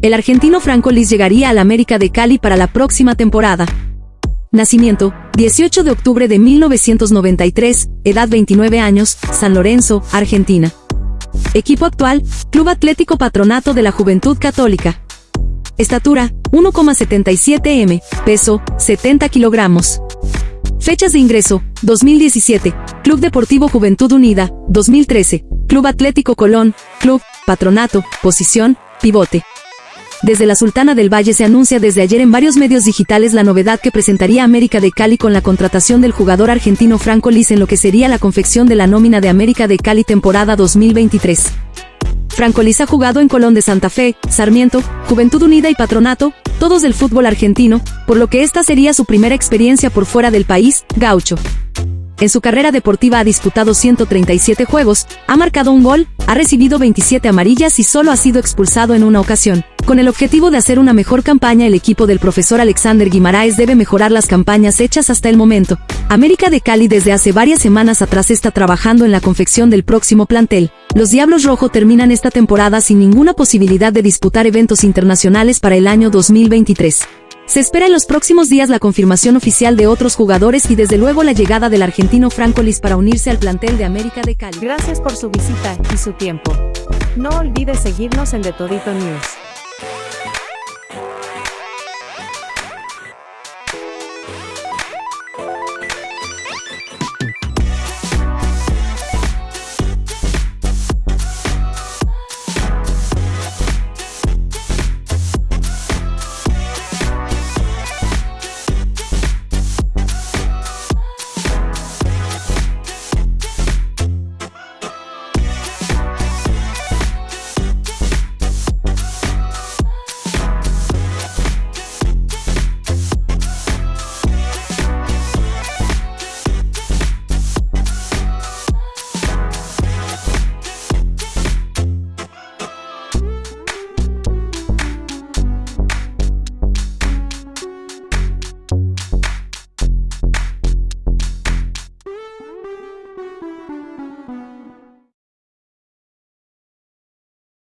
el argentino Franco Liz llegaría al América de Cali para la próxima temporada. Nacimiento, 18 de octubre de 1993, edad 29 años, San Lorenzo, Argentina. Equipo actual, Club Atlético Patronato de la Juventud Católica. Estatura, 1,77 m, peso, 70 kilogramos. Fechas de ingreso, 2017, Club Deportivo Juventud Unida, 2013, Club Atlético Colón, Club, Patronato, posición, pivote. Desde la Sultana del Valle se anuncia desde ayer en varios medios digitales la novedad que presentaría América de Cali con la contratación del jugador argentino Franco Liz en lo que sería la confección de la nómina de América de Cali temporada 2023. Franco Liz ha jugado en Colón de Santa Fe, Sarmiento, Juventud Unida y Patronato, todos del fútbol argentino, por lo que esta sería su primera experiencia por fuera del país, gaucho. En su carrera deportiva ha disputado 137 juegos, ha marcado un gol, ha recibido 27 amarillas y solo ha sido expulsado en una ocasión. Con el objetivo de hacer una mejor campaña, el equipo del profesor Alexander Guimaraes debe mejorar las campañas hechas hasta el momento. América de Cali desde hace varias semanas atrás está trabajando en la confección del próximo plantel. Los Diablos Rojo terminan esta temporada sin ninguna posibilidad de disputar eventos internacionales para el año 2023. Se espera en los próximos días la confirmación oficial de otros jugadores y desde luego la llegada del argentino Franco Liz para unirse al plantel de América de Cali. Gracias por su visita y su tiempo. No olvides seguirnos en The Todito News.